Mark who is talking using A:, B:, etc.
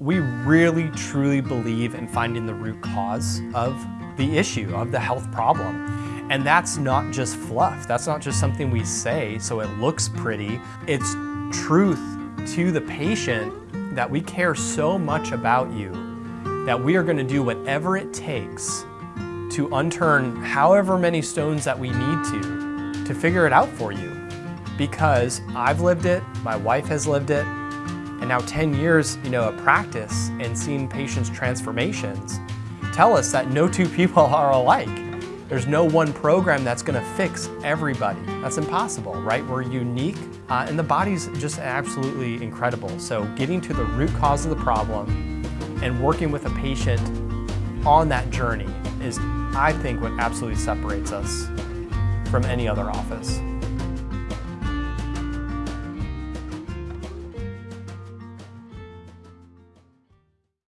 A: We really truly believe in finding the root cause of the issue, of the health problem. And that's not just fluff. That's not just something we say so it looks pretty. It's truth to the patient that we care so much about you that we are gonna do whatever it takes to unturn however many stones that we need to, to figure it out for you. Because I've lived it, my wife has lived it, and now 10 years you know, of practice and seeing patients' transformations tell us that no two people are alike. There's no one program that's gonna fix everybody. That's impossible, right? We're unique uh, and the body's just absolutely incredible. So getting to the root cause of the problem and working with a patient on that journey is, I think, what absolutely separates us from any other office.